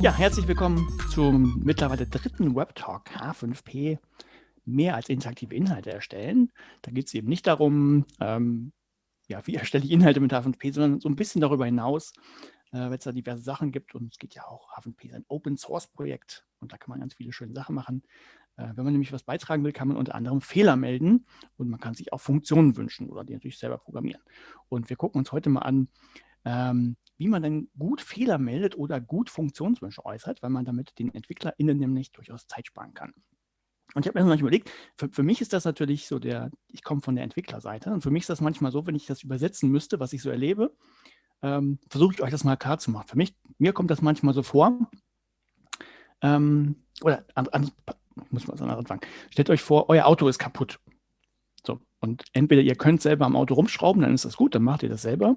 Ja, herzlich willkommen zum mittlerweile dritten Webtalk H5P. Mehr als interaktive Inhalte erstellen. Da geht es eben nicht darum, ähm, ja, wie erstelle ich Inhalte mit H5P, sondern so ein bisschen darüber hinaus, äh, wenn es da diverse Sachen gibt. Und es geht ja auch, H5P ist ein Open-Source-Projekt und da kann man ganz viele schöne Sachen machen. Äh, wenn man nämlich was beitragen will, kann man unter anderem Fehler melden und man kann sich auch Funktionen wünschen oder die natürlich selber programmieren. Und wir gucken uns heute mal an, ähm, wie man denn gut Fehler meldet oder gut Funktionswünsche äußert, weil man damit den EntwicklerInnen nämlich durchaus Zeit sparen kann. Und ich habe mir manchmal überlegt, für, für, mich ist das natürlich so der, ich komme von der Entwicklerseite und für mich ist das manchmal so, wenn ich das übersetzen müsste, was ich so erlebe, ähm, versuche ich euch das mal klar zu machen. Für mich, mir kommt das manchmal so vor, ähm, oder an, an, muss man so anfangen. Stellt euch vor, euer Auto ist kaputt. So, und entweder ihr könnt selber am Auto rumschrauben, dann ist das gut, dann macht ihr das selber.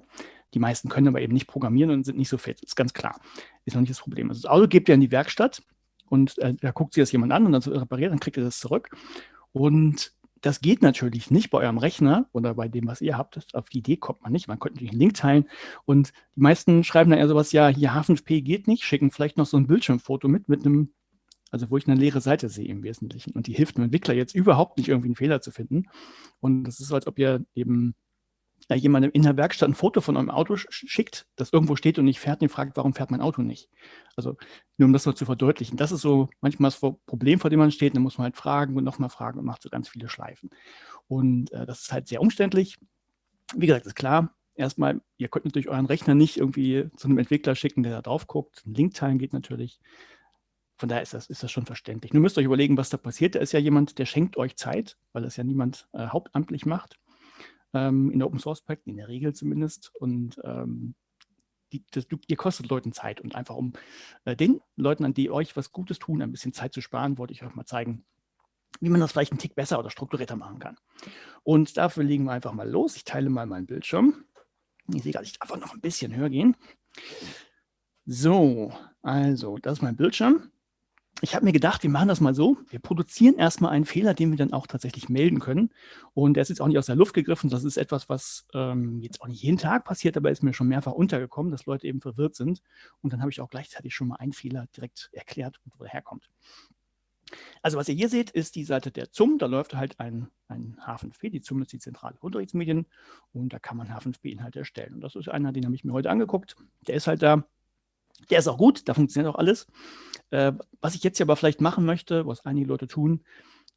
Die meisten können aber eben nicht programmieren und sind nicht so fit. Ist ganz klar. Ist noch nicht das Problem. Also das Auto gebt ihr in die Werkstatt und äh, da guckt sich das jemand an und dann so repariert, dann kriegt ihr das zurück. Und das geht natürlich nicht bei eurem Rechner oder bei dem, was ihr habt. Auf die Idee kommt man nicht. Man könnte natürlich einen Link teilen. Und die meisten schreiben dann eher sowas, ja, hier H5P geht nicht, schicken vielleicht noch so ein Bildschirmfoto mit, mit einem, also wo ich eine leere Seite sehe im Wesentlichen. Und die hilft dem Entwickler jetzt überhaupt nicht, irgendwie einen Fehler zu finden. Und das ist so, als ob ihr eben äh, jemandem in der Werkstatt ein Foto von eurem Auto schickt, das irgendwo steht und nicht fährt, den fragt, warum fährt mein Auto nicht? Also nur um das mal zu verdeutlichen. Das ist so manchmal das Problem, vor dem man steht. Dann muss man halt fragen und nochmal fragen und macht so ganz viele Schleifen. Und äh, das ist halt sehr umständlich. Wie gesagt, ist klar, erstmal, ihr könnt natürlich euren Rechner nicht irgendwie zu einem Entwickler schicken, der da drauf guckt. Ein Link teilen geht natürlich. Von daher ist das, ist das schon verständlich. Nur müsst ihr euch überlegen, was da passiert. Da ist ja jemand, der schenkt euch Zeit, weil das ja niemand äh, hauptamtlich macht ähm, in Open Source Projekten, in der Regel zumindest. Und ähm, die, das, ihr kostet Leuten Zeit. Und einfach um äh, den Leuten, an die euch was Gutes tun, ein bisschen Zeit zu sparen, wollte ich euch mal zeigen, wie man das vielleicht einen Tick besser oder strukturierter machen kann. Und dafür legen wir einfach mal los. Ich teile mal meinen Bildschirm. Ich sehe gerade, ich darf noch ein bisschen höher gehen. So, also, das ist mein Bildschirm ich habe mir gedacht, wir machen das mal so. Wir produzieren erstmal einen Fehler, den wir dann auch tatsächlich melden können. Und der ist jetzt auch nicht aus der Luft gegriffen. Das ist etwas, was ähm, jetzt auch nicht jeden Tag passiert, aber ist mir schon mehrfach untergekommen, dass Leute eben verwirrt sind. Und dann habe ich auch gleichzeitig schon mal einen Fehler direkt erklärt, wo er herkommt. Also was ihr hier seht, ist die Seite der ZUM. Da läuft halt ein, ein H5P. Die ZUM ist die zentrale Unterrichtsmedien. Und da kann man H5P-Inhalte erstellen. Und das ist einer, den habe ich mir heute angeguckt. Der ist halt da. Der ist auch gut, da funktioniert auch alles. Äh, was ich jetzt hier aber vielleicht machen möchte, was einige Leute tun,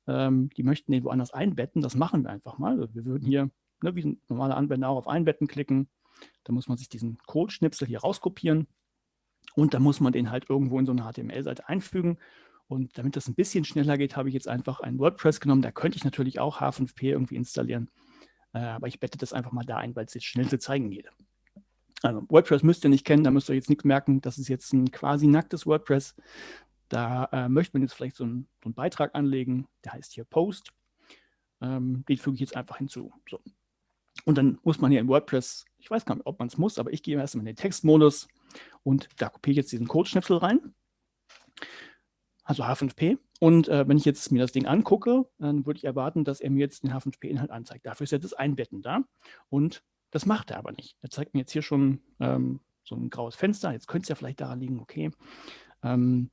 ähm, die möchten den woanders einbetten, das machen wir einfach mal. Wir würden hier, ne, wie ein normaler Anwender auch auf Einbetten klicken. Da muss man sich diesen Code-Schnipsel hier rauskopieren und dann muss man den halt irgendwo in so eine HTML-Seite einfügen. Und damit das ein bisschen schneller geht, habe ich jetzt einfach ein WordPress genommen. Da könnte ich natürlich auch H5P irgendwie installieren. Äh, aber ich bette das einfach mal da ein, weil es jetzt schnell zu zeigen geht. Also WordPress müsst ihr nicht kennen, da müsst ihr jetzt nichts merken. Das ist jetzt ein quasi nacktes WordPress. Da äh, möchte man jetzt vielleicht so, ein, so, einen Beitrag anlegen, der heißt hier Post. Ähm, den füge ich jetzt einfach hinzu. So. Und dann muss man hier in WordPress, ich weiß gar nicht, ob man es muss, aber ich gehe erstmal in den Textmodus und da kopiere ich jetzt diesen Codeschnipsel rein. Also H5P. Und äh, wenn ich jetzt mir das Ding angucke, dann würde ich erwarten, dass er mir jetzt den H5P-Inhalt anzeigt. Dafür ist ja das Einbetten da. Und das macht er aber nicht. Er zeigt mir jetzt hier schon ähm, so ein graues Fenster. Jetzt könnte es ja vielleicht daran liegen, okay. Ähm,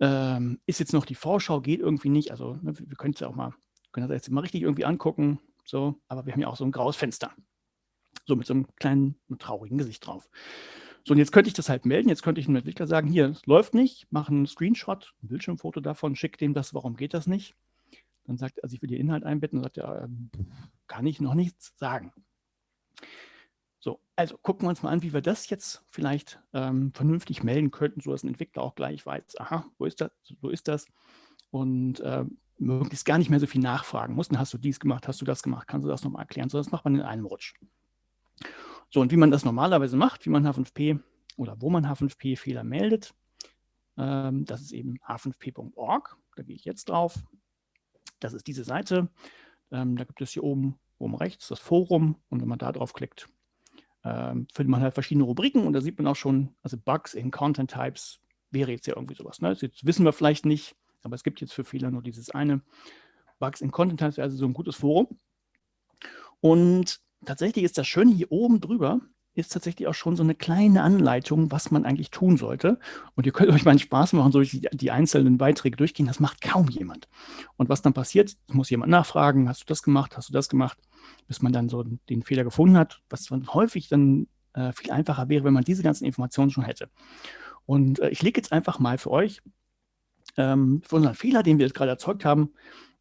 ähm, ist jetzt noch die Vorschau, geht irgendwie nicht. Also ne, wir können es ja auch mal, können das jetzt mal richtig irgendwie angucken. So, aber wir haben ja auch so ein graues Fenster. So mit so einem kleinen, traurigen Gesicht drauf. So, und jetzt könnte ich das halt melden. Jetzt könnte ich einem Entwickler sagen, hier, es läuft nicht, mache einen Screenshot, ein Bildschirmfoto davon, schicke dem das, warum geht das nicht? Dann sagt er, also ich will den Inhalt einbetten, und sagt er, äh, kann ich noch nichts sagen. So, also gucken wir uns mal an, wie wir das jetzt vielleicht ähm, vernünftig melden könnten, sodass ein Entwickler auch gleich weiß, aha, wo ist das, so ist das und äh, möglichst gar nicht mehr so viel nachfragen muss. Hast du dies gemacht, hast du das gemacht, kannst du das nochmal erklären, so das macht man in einem Rutsch. So, und wie man das normalerweise macht, wie man H5P oder wo man H5P-Fehler meldet, ähm, das ist eben h5p.org, da gehe ich jetzt drauf. Das ist diese Seite, ähm, da gibt es hier oben oben rechts das Forum und wenn man da drauf klickt, ähm, findet man halt verschiedene Rubriken und da sieht man auch schon, also Bugs in Content Types wäre jetzt ja irgendwie sowas. Ne? Jetzt wissen wir vielleicht nicht, aber es gibt jetzt für Fehler nur dieses eine. Bugs in Content Types wäre also so ein gutes Forum. Und tatsächlich ist das Schöne hier oben drüber, ist tatsächlich auch schon so eine kleine Anleitung, was man eigentlich tun sollte. Und ihr könnt euch mal einen Spaß machen, so die, die einzelnen Beiträge durchgehen. Das macht kaum jemand. Und was dann passiert, muss jemand nachfragen, hast du das gemacht, hast du das gemacht, bis man dann so den Fehler gefunden hat, was dann häufig dann äh, viel einfacher wäre, wenn man diese ganzen Informationen schon hätte. Und äh, ich lege jetzt einfach mal für euch ähm, für unseren Fehler, den wir jetzt gerade erzeugt haben,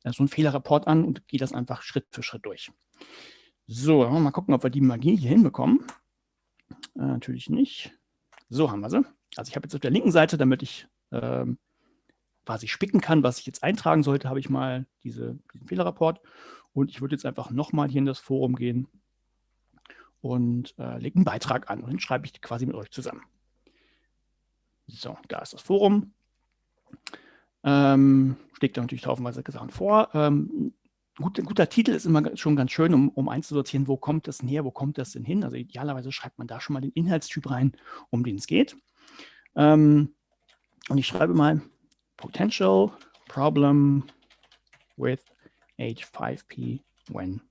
äh, so einen Fehlerreport an und gehe das einfach Schritt für Schritt durch. So, mal gucken, ob wir die Magie hier hinbekommen. Äh, natürlich nicht. So haben wir sie. Also ich habe jetzt auf der linken Seite, damit ich ähm, quasi spicken kann, was ich jetzt eintragen sollte, habe ich mal diese, diesen Fehlerreport. Und ich würde jetzt einfach nochmal hier in das Forum gehen und äh, lege einen Beitrag an. Und den schreibe ich quasi mit euch zusammen. So, da ist das Forum. Ähm, schlägt da natürlich tausendweise Sachen vor. Ähm, gut, ein guter Titel ist immer schon ganz schön, um, um einzusortieren, wo kommt das näher, wo kommt das denn hin. Also idealerweise schreibt man da schon mal den Inhaltstyp rein, um den es geht. Ähm, und ich schreibe mal Potential Problem with H5P when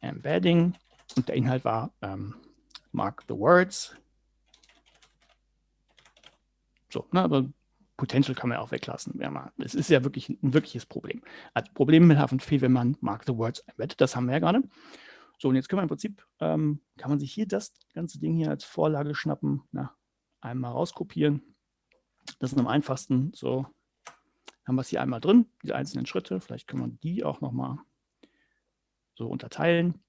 embedding. Und der Inhalt war ähm, Mark the Words. So, ne, aber Potential kann man auch weglassen. Es ist ja wirklich ein wirkliches Problem. Also Problem mit H5P, wenn man Mark the Words einbettet, das haben wir ja gerade. So, und jetzt können wir im Prinzip, ähm, kann man sich hier das ganze Ding hier als Vorlage schnappen, na, einmal rauskopieren. Das ist am einfachsten. So, haben wir es hier einmal drin, die einzelnen Schritte. Vielleicht können wir die auch nochmal so unterteilen.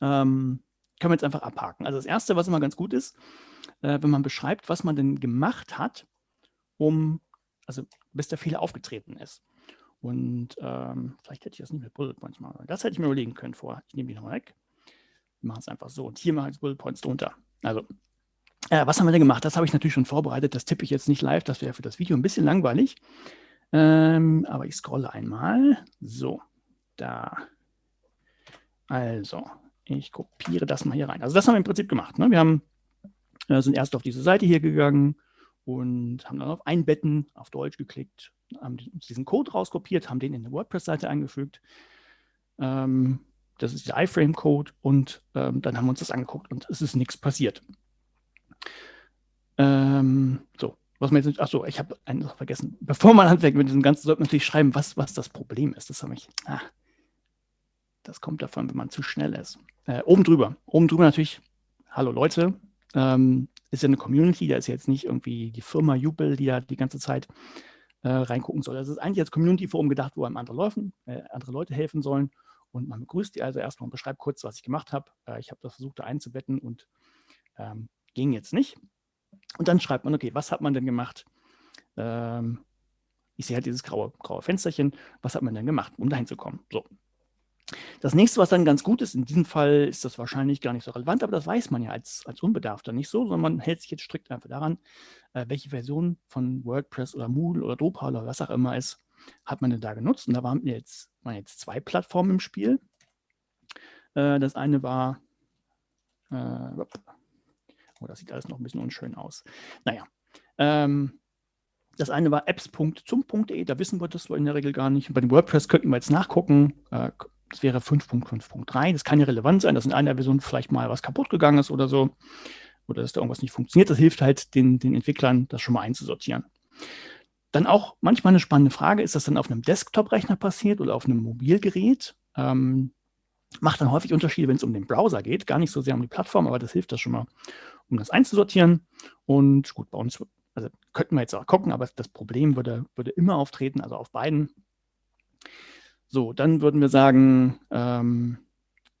Ähm, können wir jetzt einfach abhaken. Also das Erste, was immer ganz gut ist, äh, wenn man beschreibt, was man denn gemacht hat, um, also bis der Fehler aufgetreten ist. Und ähm, vielleicht hätte ich das nicht mit Bullet Points machen Das hätte ich mir überlegen können vorher. Ich nehme die nochmal weg. Wir machen es einfach so. Und hier mache ich Bullet Points drunter. Also, äh, was haben wir denn gemacht? Das habe ich natürlich schon vorbereitet. Das tippe ich jetzt nicht live. Das wäre für das Video ein bisschen langweilig. Ähm, aber ich scrolle einmal. So, da. Also, ich kopiere das mal hier rein. Also das haben wir im Prinzip gemacht. Ne? Wir haben, äh, sind erst auf diese Seite hier gegangen, und haben dann auf Einbetten auf Deutsch geklickt, haben diesen Code rauskopiert, haben den in eine WordPress-Seite eingefügt. Ähm, das ist der iFrame-Code und ähm, dann haben wir uns das angeguckt und es ist nichts passiert. Ähm, so, was man jetzt nicht, achso, ich habe eine Sache vergessen. Bevor man anfängt mit diesem Ganzen, sollte man natürlich schreiben, was, was das Problem ist. Das habe ich, ah, das kommt davon, wenn man zu schnell ist. Äh, oben drüber, oben drüber natürlich, hallo Leute, ähm, ist ja eine Community, da ist jetzt nicht irgendwie die Firma Jubel, die da die ganze Zeit äh, reingucken soll. Das ist eigentlich als Community-Forum gedacht, wo einem andere, Läufen, äh, andere Leute helfen sollen. Und man begrüßt die also erstmal und beschreibt kurz, was ich gemacht habe. Äh, ich habe das versucht, da einzubetten und ähm, ging jetzt nicht. Und dann schreibt man, okay, was hat man denn gemacht? Ähm, ich sehe halt dieses graue, graue Fensterchen. Was hat man denn gemacht, um dahin zu kommen? So, das nächste, was dann ganz gut ist, in diesem Fall ist das wahrscheinlich gar nicht so relevant, aber das weiß man ja als, als Unbedarfter nicht so, sondern man hält sich jetzt strikt einfach daran, äh, welche Version von WordPress oder Moodle oder Drupal oder was auch immer ist, hat man denn da genutzt. Und da waren jetzt, waren jetzt zwei Plattformen im Spiel. Äh, das eine war, äh, oh, das sieht alles noch ein bisschen unschön aus. Naja, ähm, das eine war apps.zum.de, da wissen wir das in der Regel gar nicht. Bei dem WordPress könnten wir jetzt nachgucken, äh, das wäre 5.5.3. Das kann ja relevant sein, dass in einer Version vielleicht mal was kaputt gegangen ist oder so. Oder dass da irgendwas nicht funktioniert. Das hilft halt den, den Entwicklern, das schon mal einzusortieren. Dann auch manchmal eine spannende Frage, ist das dann auf einem Desktop-Rechner passiert oder auf einem Mobilgerät? Ähm, macht dann häufig Unterschiede, wenn es um den Browser geht. Gar nicht so sehr um die Plattform, aber das hilft das schon mal, um das einzusortieren. Und gut, bei uns, also könnten wir jetzt auch gucken, aber das Problem würde, würde immer auftreten, also auf beiden. So, dann würden wir sagen, ähm,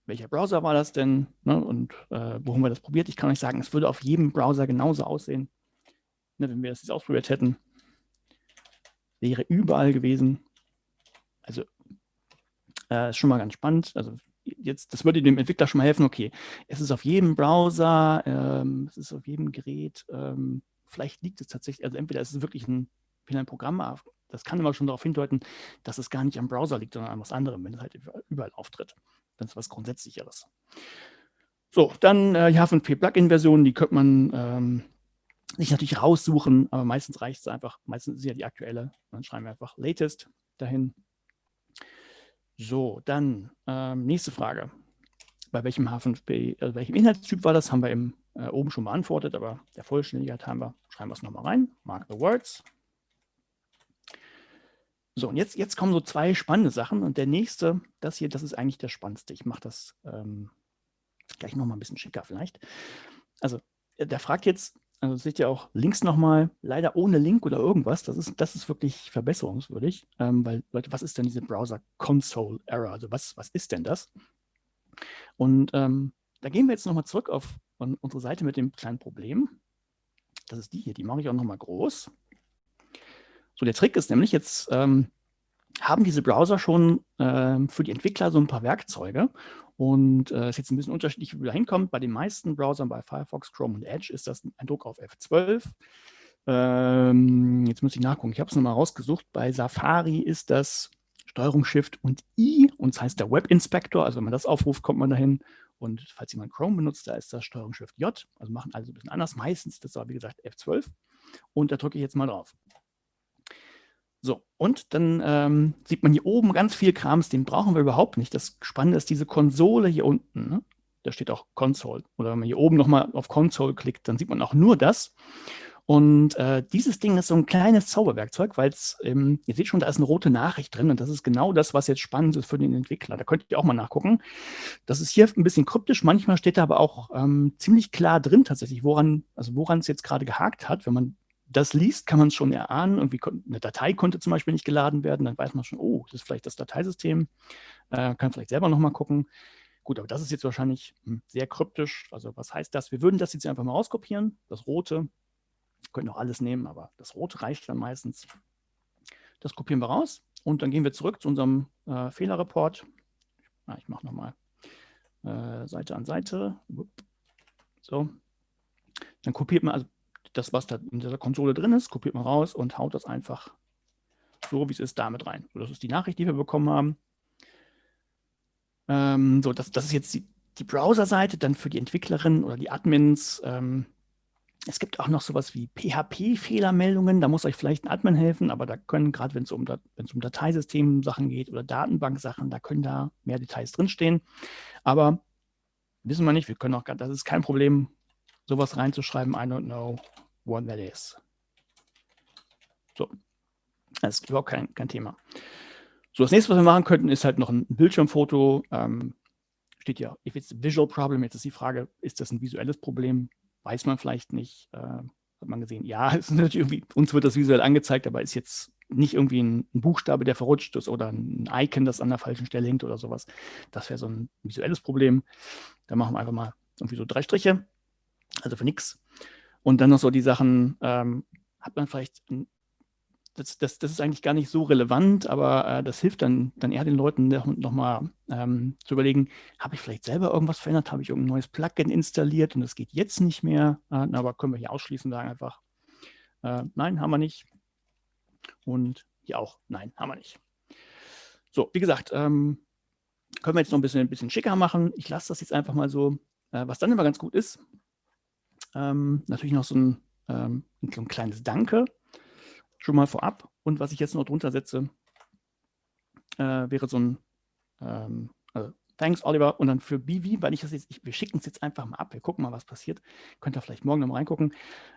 welcher Browser war das denn ne, und äh, wo haben wir das probiert? Ich kann euch sagen, es würde auf jedem Browser genauso aussehen, ne, wenn wir das jetzt ausprobiert hätten. Wäre überall gewesen. Also äh, ist schon mal ganz spannend. Also jetzt, das würde dem Entwickler schon mal helfen, okay, es ist auf jedem Browser, ähm, es ist auf jedem Gerät, ähm, vielleicht liegt es tatsächlich, also entweder ist es wirklich ein, ein Programm das kann immer schon darauf hindeuten, dass es gar nicht am Browser liegt, sondern an was anderem, wenn es halt überall auftritt. Dann ist was Grundsätzlicheres. So, dann äh, die H5P-Plugin-Version, die könnte man ähm, sich natürlich raussuchen, aber meistens reicht es einfach, meistens ist ja die aktuelle. Dann schreiben wir einfach latest dahin. So, dann ähm, nächste Frage. bei welchem H5P, also welchem Inhaltstyp war das, haben wir eben äh, oben schon beantwortet, aber der Vollständigkeit haben wir, schreiben wir es nochmal rein, mark the words. So, und jetzt, jetzt kommen so zwei spannende Sachen und der nächste, das hier, das ist eigentlich der spannendste. Ich mache das ähm, gleich nochmal ein bisschen schicker vielleicht. Also, der fragt jetzt, also seht ihr auch links nochmal, leider ohne Link oder irgendwas, das ist, das ist wirklich verbesserungswürdig, ähm, weil Leute, was ist denn diese Browser Console Error? Also was, was ist denn das? Und ähm, da gehen wir jetzt nochmal zurück auf unsere Seite mit dem kleinen Problem. Das ist die hier, die mache ich auch nochmal groß. So, der Trick ist nämlich, jetzt ähm, haben diese Browser schon ähm, für die Entwickler so ein paar Werkzeuge und es äh, ist jetzt ein bisschen unterschiedlich, wie man da hinkommt. Bei den meisten Browsern, bei Firefox, Chrome und Edge, ist das ein Druck auf F12. Ähm, jetzt muss ich nachgucken, ich habe es nochmal rausgesucht. Bei Safari ist das Steuerung Shift und I und das heißt der Web Inspector. Also wenn man das aufruft, kommt man dahin. Und falls jemand Chrome benutzt, da ist das Steuerung Shift J. Also machen alle so ein bisschen anders. Meistens ist das aber, wie gesagt, F12. Und da drücke ich jetzt mal drauf. So, und dann ähm, sieht man hier oben ganz viel Krams, den brauchen wir überhaupt nicht. Das Spannende ist diese Konsole hier unten. Ne? Da steht auch Console. Oder wenn man hier oben nochmal auf Console klickt, dann sieht man auch nur das. Und äh, dieses Ding ist so ein kleines Zauberwerkzeug, weil es, ähm, ihr seht schon, da ist eine rote Nachricht drin und das ist genau das, was jetzt spannend ist für den Entwickler. Da könnt ihr auch mal nachgucken. Das ist hier ein bisschen kryptisch, manchmal steht da aber auch ähm, ziemlich klar drin tatsächlich, woran, also woran es jetzt gerade gehakt hat. Wenn man das liest, kann man es schon erahnen. Irgendwie eine Datei konnte zum Beispiel nicht geladen werden, dann weiß man schon, oh, das ist vielleicht das Dateisystem. Äh, kann vielleicht selber nochmal gucken. Gut, aber das ist jetzt wahrscheinlich hm, sehr kryptisch. Also was heißt das? Wir würden das jetzt einfach mal rauskopieren, das rote können auch alles nehmen, aber das Rote reicht dann meistens. Das kopieren wir raus und dann gehen wir zurück zu unserem äh, Fehlerreport. Ah, ich mache nochmal äh, Seite an Seite. So. Dann kopiert man also das, was da in dieser Konsole drin ist, kopiert man raus und haut das einfach so, wie es ist, damit rein. So, das ist die Nachricht, die wir bekommen haben. Ähm, so, das, das ist jetzt die, die Browser-Seite, dann für die Entwicklerin oder die Admins. Ähm, es gibt auch noch sowas wie PHP-Fehlermeldungen, da muss euch vielleicht ein Admin helfen, aber da können, gerade wenn es um, um Dateisystem-Sachen geht oder Datenbank-Sachen, da können da mehr Details drinstehen. Aber wissen wir nicht, wir können auch, das ist kein Problem, sowas reinzuschreiben, I don't know what that is. So, das ist überhaupt kein, kein Thema. So, das nächste, was wir machen könnten, ist halt noch ein Bildschirmfoto. Ähm, steht ja, if it's a visual problem, jetzt ist die Frage, ist das ein visuelles Problem? weiß man vielleicht nicht. Äh, hat man gesehen, ja, ist natürlich irgendwie, uns wird das visuell angezeigt, aber ist jetzt nicht irgendwie ein, ein, Buchstabe, der verrutscht ist oder ein Icon, das an der falschen Stelle hängt oder sowas. Das wäre so ein visuelles Problem. Da machen wir einfach mal irgendwie so drei Striche, also für nichts. Und dann noch so die Sachen, ähm, hat man vielleicht das, das, das ist eigentlich gar nicht so relevant, aber äh, das hilft dann, dann eher den Leuten nochmal ähm, zu überlegen, habe ich vielleicht selber irgendwas verändert, habe ich irgendein neues Plugin installiert und das geht jetzt nicht mehr, äh, aber können wir hier ausschließen, sagen einfach, äh, nein, haben wir nicht und hier auch, nein, haben wir nicht. So, wie gesagt, ähm, können wir jetzt noch ein bisschen, ein bisschen schicker machen. Ich lasse das jetzt einfach mal so. Äh, was dann immer ganz gut ist, ähm, natürlich noch so ein, ähm, so ein kleines Danke schon mal vorab. Und was ich jetzt noch drunter setze, äh, wäre so ein ähm, also Thanks, Oliver. Und dann für BV, weil ich das jetzt, ich, wir schicken es jetzt einfach mal ab. Wir gucken mal, was passiert. Könnt ihr vielleicht morgen noch mal reingucken.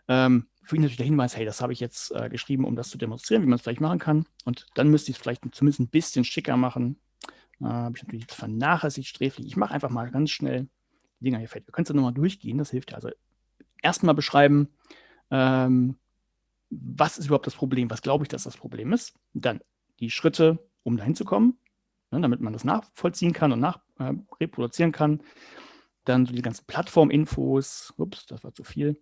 Ähm, für ihn natürlich der Hinweis, hey, das habe ich jetzt äh, geschrieben, um das zu demonstrieren, wie man es vielleicht machen kann. Und dann müsste ich es vielleicht zumindest ein bisschen schicker machen. Äh, habe ich natürlich vernachlässigt, sträflich. Ich mache einfach mal ganz schnell die Dinger hier fertig. Wir können es dann nochmal durchgehen, das hilft ja. Also erstmal beschreiben, ähm, was ist überhaupt das Problem? Was glaube ich, dass das Problem ist? Dann die Schritte, um dahin zu kommen, ne, damit man das nachvollziehen kann und nach, äh, kann. Dann so die ganzen Plattforminfos, ups, das war zu viel.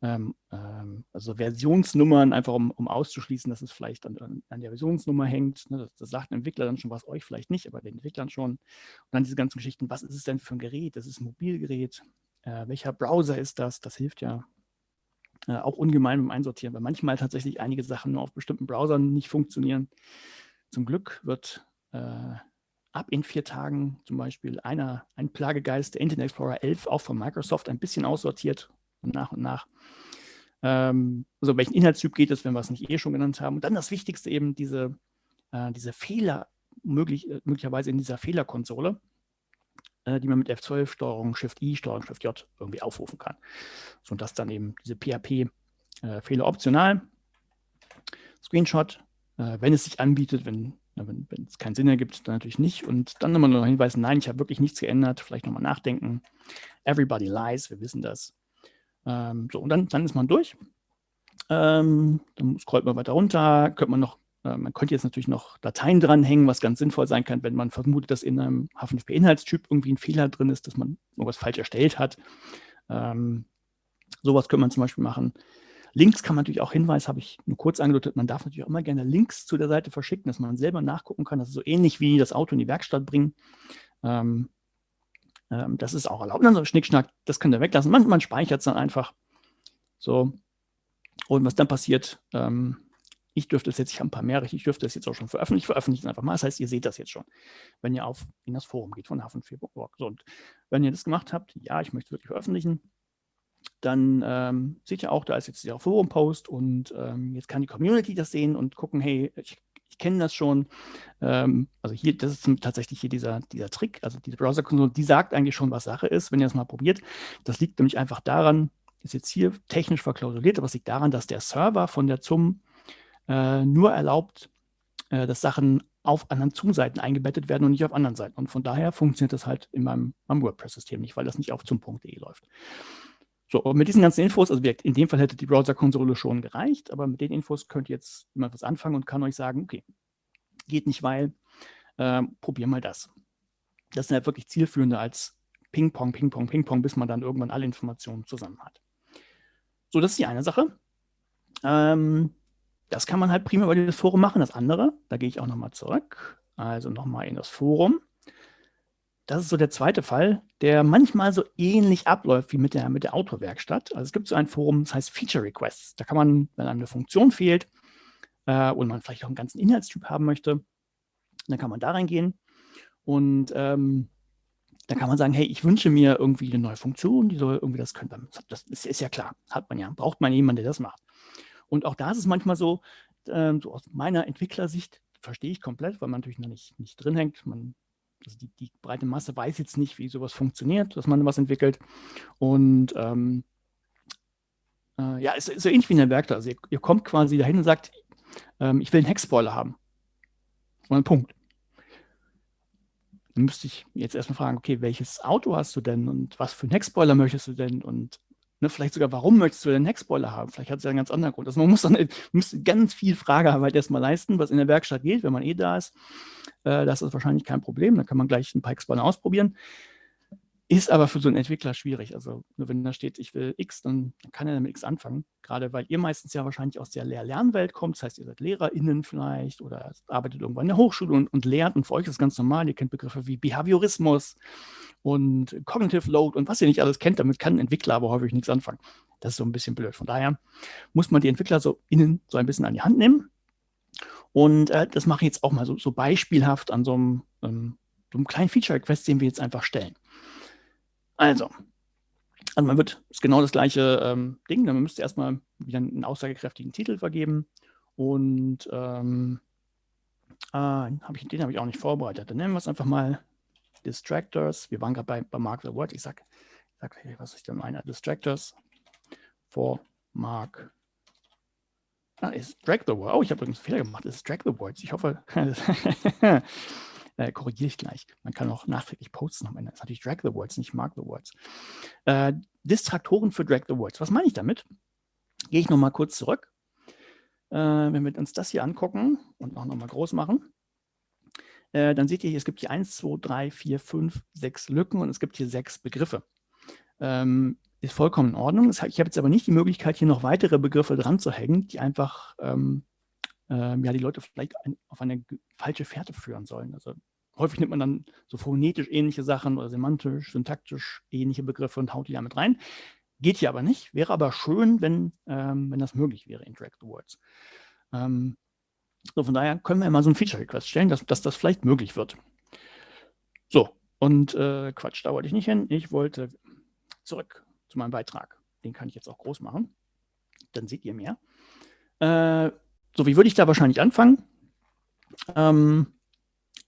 Ähm, ähm, also Versionsnummern, einfach um, um, auszuschließen, dass es vielleicht an, an der Versionsnummer hängt. Ne, das, das, sagt ein Entwickler dann schon was, euch vielleicht nicht, aber den Entwicklern schon. Und dann diese ganzen Geschichten, was ist es denn für ein Gerät? Das ist ein Mobilgerät. Äh, welcher Browser ist das? Das hilft ja äh, auch ungemein beim Einsortieren, weil manchmal tatsächlich einige Sachen nur auf bestimmten Browsern nicht funktionieren. Zum Glück wird äh, ab in vier Tagen zum Beispiel einer, ein Plagegeist, der Internet Explorer 11, auch von Microsoft ein bisschen aussortiert, nach und nach. Ähm, also welchen Inhaltstyp geht es, wenn wir es nicht eh schon genannt haben. Und dann das Wichtigste eben, diese, äh, diese Fehler möglich, äh, möglicherweise in dieser Fehlerkonsole. Äh, die man mit F12, Steuerung Shift-I, Steuerung Shift-J irgendwie aufrufen kann. So, und das dann eben diese PHP-Fehler äh, optional. Screenshot, äh, wenn es sich anbietet, wenn, wenn, wenn, es keinen Sinn ergibt, dann natürlich nicht. Und dann nochmal noch hinweisen, nein, ich habe wirklich nichts geändert, vielleicht nochmal nachdenken. Everybody lies, wir wissen das. Ähm, so, und dann, dann ist man durch. Ähm, dann scrollt man weiter runter, könnte man noch man könnte jetzt natürlich noch Dateien dranhängen, was ganz sinnvoll sein kann, wenn man vermutet, dass in einem H5P-Inhaltstyp irgendwie ein Fehler drin ist, dass man irgendwas falsch erstellt hat. Ähm, sowas könnte man zum Beispiel machen. Links kann man natürlich auch Hinweis, habe ich nur kurz angedeutet, man darf natürlich auch immer gerne Links zu der Seite verschicken, dass man selber nachgucken kann. Das ist so ähnlich wie das Auto in die Werkstatt bringen. Ähm, ähm, das ist auch erlaubt. Also Schnickschnack, das könnt ihr weglassen. Man, man speichert es dann einfach. So. Und was dann passiert, ähm, ich dürfte es jetzt, ich habe ein paar mehr, ich dürfte es jetzt auch schon veröffentlichen. Ich veröffentliche es einfach mal. Das heißt, ihr seht das jetzt schon, wenn ihr auf in das Forum geht von hafen4.org. So, und wenn ihr das gemacht habt, ja, ich möchte wirklich veröffentlichen, dann ähm, seht ihr auch, da ist jetzt der Forum-Post und ähm, jetzt kann die Community das sehen und gucken, hey, ich, ich kenne das schon. Ähm, also hier, das ist tatsächlich hier dieser, dieser Trick, also diese Browser-Konsole, die sagt eigentlich schon, was Sache ist, wenn ihr das mal probiert. Das liegt nämlich einfach daran, ist jetzt hier technisch verklausuliert, aber es liegt daran, dass der Server von der ZUM äh, nur erlaubt, äh, dass Sachen auf anderen ZUM-Seiten eingebettet werden und nicht auf anderen Seiten. Und von daher funktioniert das halt in meinem, meinem WordPress-System nicht, weil das nicht auf zum.de läuft. So, mit diesen ganzen Infos, also in dem Fall hätte die Browser-Konsole schon gereicht, aber mit den Infos könnt ihr jetzt immer was anfangen und kann euch sagen, okay, geht nicht, weil, äh, probier mal das. Das ist halt wirklich zielführender als Ping-Pong, Ping-Pong, Ping-Pong, bis man dann irgendwann alle Informationen zusammen hat. So, das ist die eine Sache. Ähm, das kann man halt prima über das Forum machen. Das andere, da gehe ich auch nochmal zurück, also nochmal in das Forum. Das ist so der zweite Fall, der manchmal so ähnlich abläuft wie mit der, mit der Autowerkstatt. Also es gibt so ein Forum, das heißt Feature Requests. Da kann man, wenn einem eine Funktion fehlt äh, und man vielleicht auch einen ganzen Inhaltstyp haben möchte, dann kann man da reingehen und ähm, dann kann man sagen, hey, ich wünsche mir irgendwie eine neue Funktion, die soll irgendwie das können. Das ist, ist ja klar, hat man ja, braucht man jemanden, der das macht. Und auch da ist es manchmal so, äh, so aus meiner Entwicklersicht, verstehe ich komplett, weil man natürlich noch nicht, nicht drin hängt. Man, also die, die, breite Masse weiß jetzt nicht, wie sowas funktioniert, dass man was entwickelt. Und ähm, äh, ja, es ist so ähnlich wie in der Werkstatt. Also ihr, ihr kommt quasi dahin und sagt, ähm, ich will einen Heckspoiler haben. Und ein Punkt. Dann müsste ich jetzt erstmal fragen, okay, welches Auto hast du denn und was für einen Heckspoiler möchtest du denn und Ne, vielleicht sogar, warum möchtest du den Heckspoiler haben? Vielleicht hat es ja einen ganz anderen Grund. Also man muss dann muss ganz viel Fragearbeit erstmal leisten, was in der Werkstatt geht, wenn man eh da ist. Äh, das ist wahrscheinlich kein Problem. Da kann man gleich ein paar Heckspoiler ausprobieren. Ist aber für so einen Entwickler schwierig. Also nur wenn da steht, ich will X, dann kann er damit X anfangen. Gerade weil ihr meistens ja wahrscheinlich aus der Lehr-Lernwelt kommt. Das heißt, ihr seid LehrerInnen vielleicht oder arbeitet irgendwann in der Hochschule und, und lehrt. Und für euch ist es ganz normal. Ihr kennt Begriffe wie Behaviorismus und Cognitive Load und was ihr nicht alles kennt. Damit kann ein Entwickler aber häufig nichts anfangen. Das ist so ein bisschen blöd. Von daher muss man die Entwickler so innen so ein bisschen an die Hand nehmen. Und äh, das mache ich jetzt auch mal so, so beispielhaft an so einem, ähm, so einem kleinen Feature-Request, den wir jetzt einfach stellen. Also, also man wird, ist genau das gleiche ähm, Ding, man müsste erstmal wieder einen aussagekräftigen Titel vergeben und ähm, äh, hab ich, den habe ich auch nicht vorbereitet. Dann nennen wir es einfach mal Distractors. Wir waren gerade bei, bei Mark the Word. Ich sage, sag, was ich da meine. Distractors for Mark. Ah, ist Drag the Word. Oh, ich habe übrigens einen Fehler gemacht. Ist Drag the Words. Ich hoffe, äh, korrigiere ich gleich. Man kann auch nachträglich posten am Ende. Das ist natürlich Drag the Words, nicht Mark the Words. Äh, Distraktoren für Drag the Words. Was meine ich damit? Gehe ich nochmal kurz zurück. Äh, wenn wir uns das hier angucken und auch nochmal groß machen, äh, dann seht ihr es gibt hier 1, 2, 3, 4, 5, 6 Lücken und es gibt hier sechs Begriffe. Ähm, ist vollkommen in Ordnung. Ich habe jetzt aber nicht die Möglichkeit, hier noch weitere Begriffe dran zu hängen, die einfach ähm, ähm, ja, die Leute vielleicht ein, auf eine falsche Fährte führen sollen. Also häufig nimmt man dann so phonetisch ähnliche Sachen oder semantisch, syntaktisch ähnliche Begriffe und haut die damit rein. Geht hier aber nicht, wäre aber schön, wenn, ähm, wenn das möglich wäre, Interact the Words. Ähm, so, von daher können wir mal so ein Feature-Request stellen, dass, dass das vielleicht möglich wird. So, und äh, Quatsch, da wollte ich nicht hin. Ich wollte zurück zu meinem Beitrag. Den kann ich jetzt auch groß machen. Dann seht ihr mehr. Äh, so, wie würde ich da wahrscheinlich anfangen? Ähm,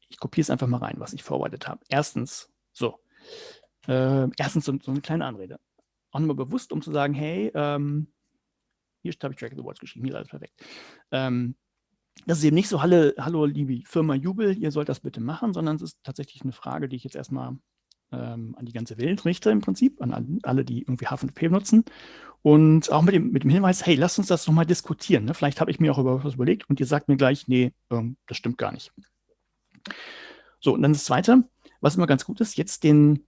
ich kopiere es einfach mal rein, was ich vorbereitet habe. Erstens, so, äh, erstens so, so, eine kleine Anrede. Auch nochmal bewusst, um zu sagen, hey, ähm, hier habe ich Track the Words geschrieben, hier ist alles perfekt. Ähm, das ist eben nicht so, hallo, hallo liebe Firma Jubel, ihr sollt das bitte machen, sondern es ist tatsächlich eine Frage, die ich jetzt erstmal ähm, an die ganze Welt richte im Prinzip, an alle, die irgendwie H5P nutzen. Und auch mit dem, mit dem Hinweis, hey, lasst uns das nochmal diskutieren. Ne? Vielleicht habe ich mir auch über was überlegt und ihr sagt mir gleich, nee, ähm, das stimmt gar nicht. So, und dann das Zweite, was immer ganz gut ist, jetzt den,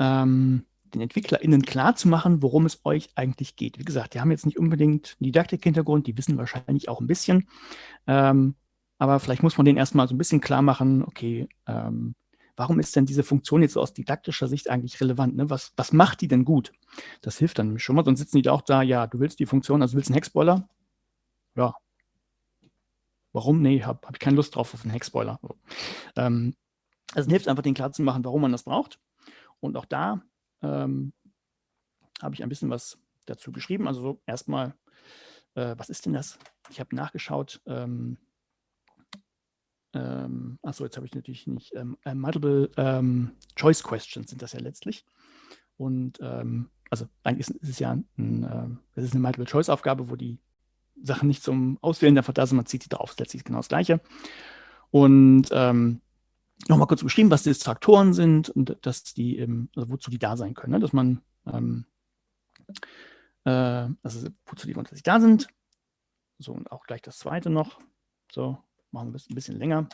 ähm, den EntwicklerInnen klar zu machen, worum es euch eigentlich geht. Wie gesagt, die haben jetzt nicht unbedingt einen Didaktik-Hintergrund, die wissen wahrscheinlich auch ein bisschen. Ähm, aber vielleicht muss man denen erstmal so ein bisschen klar machen, okay, ähm, warum ist denn diese Funktion jetzt so aus didaktischer Sicht eigentlich relevant? Ne? Was, was macht die denn gut? Das hilft dann schon mal, sonst sitzen die da auch da, ja, du willst die Funktion, also willst einen Heckspoiler? Ja. Warum? Nee, habe hab ich keine Lust drauf auf einen Heckspoiler. So. Ähm, also hilft einfach, den klar zu machen, warum man das braucht. Und auch da ähm, habe ich ein bisschen was dazu geschrieben. Also so erstmal, äh, was ist denn das? Ich habe nachgeschaut. Ähm, ähm, achso, jetzt habe ich natürlich nicht. Ähm, äh, multiple ähm, Choice Questions sind das ja letztlich. Und ähm, also eigentlich ist, ist, es ja ein, äh, ist eine Multiple Choice Aufgabe, wo die Sachen nicht zum Auswählen einfach da sind, man zieht sie drauf, letztlich genau das Gleiche. Und ähm, nochmal kurz beschrieben, was die Distraktoren sind und dass die also wozu die da sein können, ne? dass man, ähm, äh, also wozu die grundsätzlich da sind. So, und auch gleich das zweite noch. So, machen wir es ein bisschen länger.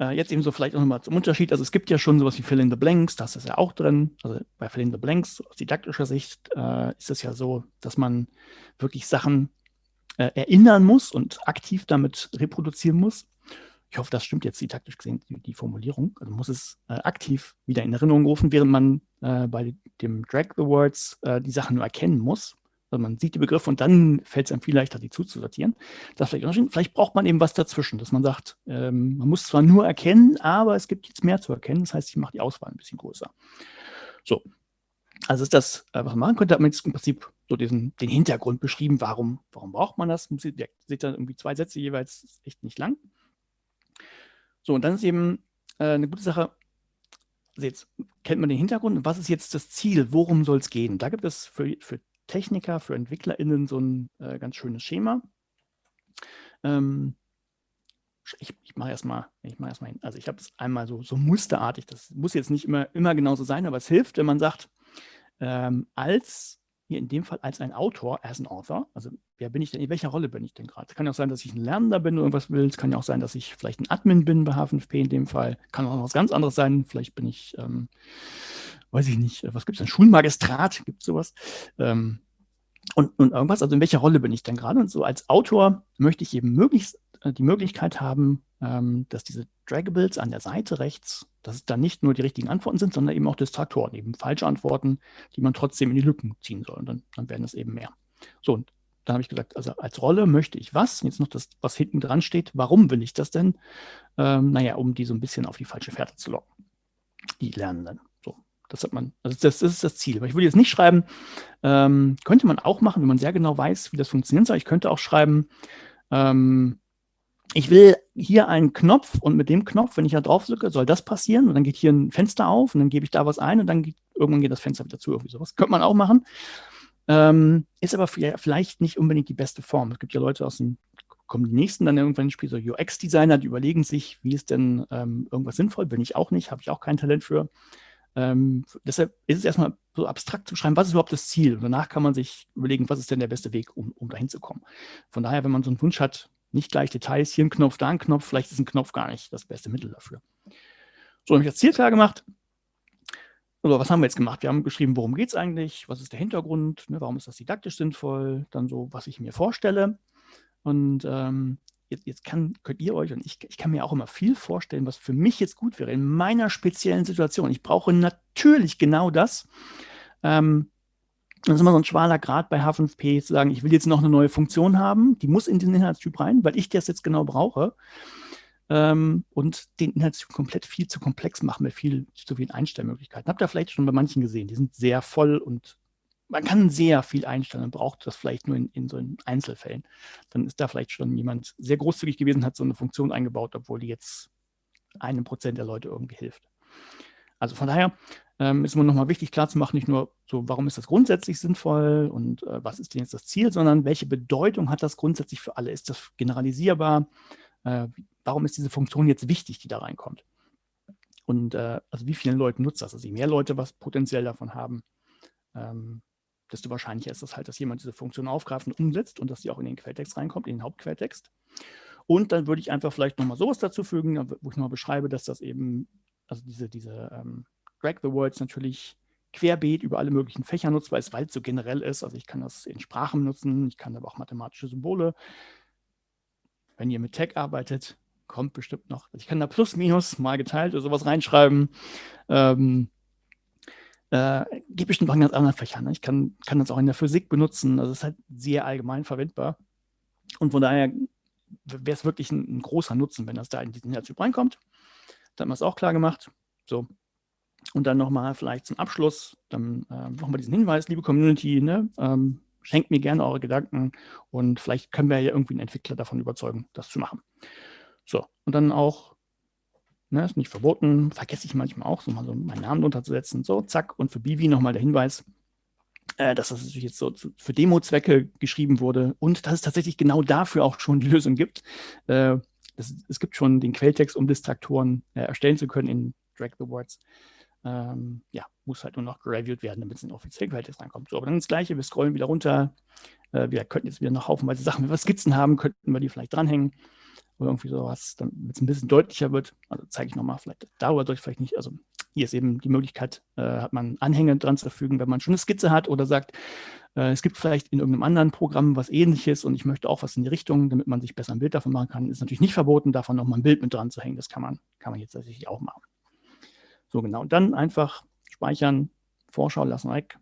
Äh, jetzt eben so vielleicht auch nochmal zum Unterschied. Also es gibt ja schon sowas wie Fill in the Blanks, das ist ja auch drin. Also bei Fill in the Blanks aus didaktischer Sicht äh, ist es ja so, dass man wirklich Sachen äh, erinnern muss und aktiv damit reproduzieren muss. Ich hoffe, das stimmt jetzt die taktisch gesehen, die, die Formulierung. Also muss es äh, aktiv wieder in Erinnerung rufen, während man äh, bei dem Drag the Words äh, die Sachen nur erkennen muss. Also man sieht die Begriffe und dann fällt es einem viel leichter, die zuzusortieren. Das vielleicht, vielleicht braucht man eben was dazwischen, dass man sagt, ähm, man muss zwar nur erkennen, aber es gibt jetzt mehr zu erkennen. Das heißt, ich mache die Auswahl ein bisschen größer. So, also ist das, äh, was man machen könnte, hat man jetzt im Prinzip so diesen, den Hintergrund beschrieben, warum, warum braucht man das? Ihr seht da irgendwie zwei Sätze jeweils, echt nicht lang. So, und dann ist eben äh, eine gute Sache, also jetzt kennt man den Hintergrund, was ist jetzt das Ziel, worum soll es gehen? Da gibt es für, für Techniker, für EntwicklerInnen so ein äh, ganz schönes Schema. Ähm, ich, ich mache erstmal, ich mache erstmal. Also ich habe es einmal so, so musterartig, das muss jetzt nicht immer, immer genauso sein, aber es hilft, wenn man sagt, ähm, als hier in dem Fall als ein Autor, as an Author, also wer bin ich denn, in welcher Rolle bin ich denn gerade? Es kann ja auch sein, dass ich ein Lernender bin oder irgendwas will, es kann ja auch sein, dass ich vielleicht ein Admin bin bei H5P in dem Fall, kann auch noch was ganz anderes sein, vielleicht bin ich, ähm, weiß ich nicht, was gibt es denn, Schulmagistrat, gibt es sowas? Ähm, und, und irgendwas, also in welcher Rolle bin ich denn gerade? Und so als Autor möchte ich eben möglichst äh, die Möglichkeit haben, ähm, dass diese Draggables an der Seite rechts, dass es dann nicht nur die richtigen Antworten sind, sondern eben auch Distraktoren, eben falsche Antworten, die man trotzdem in die Lücken ziehen soll. Und dann, dann werden es eben mehr. So, und dann habe ich gesagt, also als Rolle möchte ich was? Jetzt noch das, was hinten dran steht. Warum will ich das denn? Ähm, naja, um die so ein bisschen auf die falsche Fährte zu locken. Die Lernenden. Das hat man, also das, das ist das Ziel. Aber ich würde jetzt nicht schreiben, ähm, könnte man auch machen, wenn man sehr genau weiß, wie das funktionieren soll. Ich könnte auch schreiben, ähm, ich will hier einen Knopf und mit dem Knopf, wenn ich da drauf drücke, soll das passieren und dann geht hier ein Fenster auf und dann gebe ich da was ein und dann geht, irgendwann geht das Fenster wieder zu. Irgendwie sowas könnte man auch machen. Ähm, ist aber vielleicht nicht unbedingt die beste Form. Es gibt ja Leute aus dem, kommen die nächsten dann irgendwann ins Spiel, so UX-Designer, die überlegen sich, wie ist denn ähm, irgendwas sinnvoll? Bin ich auch nicht, habe ich auch kein Talent für. Ähm, deshalb ist es erstmal so abstrakt zu schreiben, was ist überhaupt das Ziel? Danach kann man sich überlegen, was ist denn der beste Weg, um, um dahin zu kommen. Von daher, wenn man so einen Wunsch hat, nicht gleich Details, hier ein Knopf, da ein Knopf, vielleicht ist ein Knopf gar nicht das beste Mittel dafür. So, habe ich das Ziel klar gemacht. Also, was haben wir jetzt gemacht? Wir haben geschrieben, worum geht es eigentlich, was ist der Hintergrund, ne, warum ist das didaktisch sinnvoll, dann so, was ich mir vorstelle. Und ähm, jetzt, jetzt kann, könnt ihr euch, und ich, ich kann mir auch immer viel vorstellen, was für mich jetzt gut wäre in meiner speziellen Situation. Ich brauche natürlich genau das. Ähm, das ist immer so ein schwaler Grad bei H5P, zu sagen, ich will jetzt noch eine neue Funktion haben, die muss in den Inhaltstyp rein, weil ich das jetzt genau brauche. Ähm, und den Inhaltstyp komplett viel zu komplex machen mit viel zu vielen Einstellmöglichkeiten. Habt ihr vielleicht schon bei manchen gesehen, die sind sehr voll und man kann sehr viel einstellen und braucht das vielleicht nur in, in so Einzelfällen. Dann ist da vielleicht schon jemand sehr großzügig gewesen, hat so eine Funktion eingebaut, obwohl die jetzt einem Prozent der Leute irgendwie hilft. Also von daher ähm, ist immer nochmal wichtig klarzumachen, nicht nur so, warum ist das grundsätzlich sinnvoll und äh, was ist denn jetzt das Ziel, sondern welche Bedeutung hat das grundsätzlich für alle? Ist das generalisierbar? Äh, warum ist diese Funktion jetzt wichtig, die da reinkommt? Und äh, also wie vielen Leuten nutzt das? Also je mehr Leute was potenziell davon haben, ähm, desto wahrscheinlicher ist das halt, dass jemand diese Funktion aufgreift und umsetzt und dass die auch in den Quelltext reinkommt, in den Hauptquelltext. Und dann würde ich einfach vielleicht nochmal sowas dazu fügen, wo ich nochmal beschreibe, dass das eben, also diese, diese ähm, Drag the Words natürlich querbeet über alle möglichen Fächer nutzt, weil es weil es so generell ist. Also ich kann das in Sprachen nutzen, ich kann aber auch mathematische Symbole. Wenn ihr mit Tech arbeitet, kommt bestimmt noch. Also ich kann da Plus, Minus mal geteilt oder sowas reinschreiben. Ähm, äh, geht bestimmt auch ganz anderen Fächern. Ne? Ich kann, kann das auch in der Physik benutzen. Es ist halt sehr allgemein verwendbar. Und von daher wäre es wirklich ein, ein, großer Nutzen, wenn das da in diesen Inhaltstyp reinkommt. Dann haben wir es auch klar gemacht. So. Und dann nochmal vielleicht zum Abschluss, dann äh, nochmal diesen Hinweis, liebe Community, ne, ähm, schenkt mir gerne eure Gedanken und vielleicht können wir ja irgendwie einen Entwickler davon überzeugen, das zu machen. So, und dann auch, ne, ist nicht verboten, vergesse ich manchmal auch, so mal so meinen Namen drunter zu setzen. So, zack, und für Bivi nochmal der Hinweis, äh, dass das natürlich jetzt so zu, für Demo-Zwecke geschrieben wurde und dass es tatsächlich genau dafür auch schon die Lösung gibt. Äh, das, es gibt schon den Quelltext, um Distraktoren äh, erstellen zu können in Drag the Words. Ähm, ja, muss halt nur noch gereviewt werden, damit es in den offiziellen Quelltext reinkommt. So, aber dann das Gleiche, wir scrollen wieder runter. Äh, wir könnten jetzt wieder noch haufenweise Sachen, wenn wir Skizzen haben, könnten wir die vielleicht dranhängen oder irgendwie sowas, damit es ein bisschen deutlicher wird. Also zeige ich nochmal, vielleicht dauert euch vielleicht nicht. Also hier ist eben die Möglichkeit, äh, hat man Anhänge dran zu fügen, wenn man schon eine Skizze hat oder sagt, äh, es gibt vielleicht in irgendeinem anderen Programm was ähnliches und ich möchte auch was in die Richtung, damit man sich besser ein Bild davon machen kann. Ist natürlich nicht verboten, davon nochmal ein Bild mit dran zu hängen. Das kann man, kann man jetzt tatsächlich auch machen. So genau, und dann einfach speichern, Vorschau lassen weg.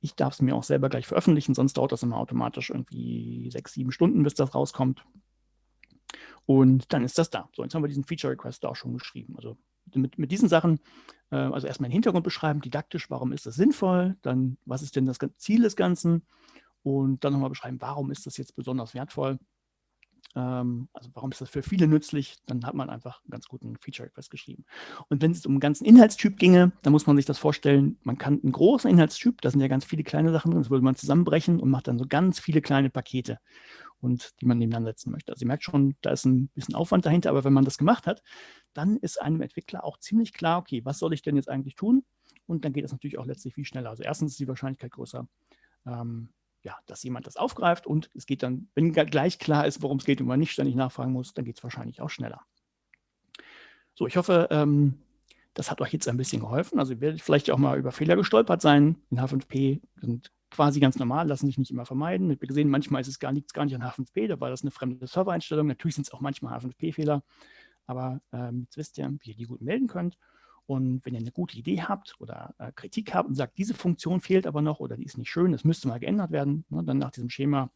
Ich darf es mir auch selber gleich veröffentlichen, sonst dauert das immer automatisch irgendwie sechs, sieben Stunden, bis das rauskommt. Und dann ist das da. So, jetzt haben wir diesen Feature Request auch schon geschrieben. Also mit, mit diesen Sachen, äh, also erstmal den Hintergrund beschreiben, didaktisch, warum ist das sinnvoll, dann was ist denn das Ziel des Ganzen und dann nochmal beschreiben, warum ist das jetzt besonders wertvoll. Ähm, also warum ist das für viele nützlich, dann hat man einfach einen ganz guten Feature Request geschrieben. Und wenn es um einen ganzen Inhaltstyp ginge, dann muss man sich das vorstellen, man kann einen großen Inhaltstyp, da sind ja ganz viele kleine Sachen drin, das würde man zusammenbrechen und macht dann so ganz viele kleine Pakete und die man nebeneinander setzen möchte. Also ihr merkt schon, da ist ein bisschen Aufwand dahinter, aber wenn man das gemacht hat, dann ist einem Entwickler auch ziemlich klar, okay, was soll ich denn jetzt eigentlich tun? Und dann geht es natürlich auch letztlich viel schneller. Also erstens ist die Wahrscheinlichkeit größer, ähm, ja, dass jemand das aufgreift und es geht dann, wenn gleich klar ist, worum es geht und man nicht ständig nachfragen muss, dann geht es wahrscheinlich auch schneller. So, ich hoffe, ähm, das hat euch jetzt ein bisschen geholfen. Also ihr werdet vielleicht auch mal über Fehler gestolpert sein. In H5P sind quasi ganz normal, lassen sich nicht immer vermeiden. Wir gesehen, manchmal ist es gar nichts gar nicht an H5P, da war das eine fremde Servereinstellung. Natürlich sind es auch manchmal H5P-Fehler, aber ähm, jetzt wisst ihr, wie ihr die gut melden könnt. Und wenn ihr eine gute Idee habt oder äh, Kritik habt und sagt, diese Funktion fehlt aber noch oder die ist nicht schön, das müsste mal geändert werden, ne, dann nach diesem Schema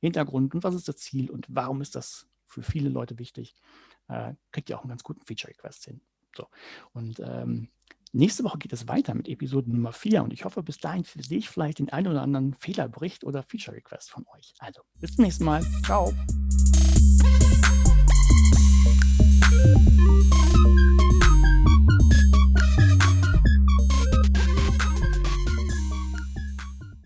Hintergrund und was ist das Ziel und warum ist das für viele Leute wichtig, äh, kriegt ihr auch einen ganz guten Feature-Request hin. So. Und ähm, Nächste Woche geht es weiter mit Episode Nummer 4 und ich hoffe, bis dahin sehe ich vielleicht den einen oder anderen Fehlerbericht oder Feature-Request von euch. Also, bis zum nächsten Mal. Ciao.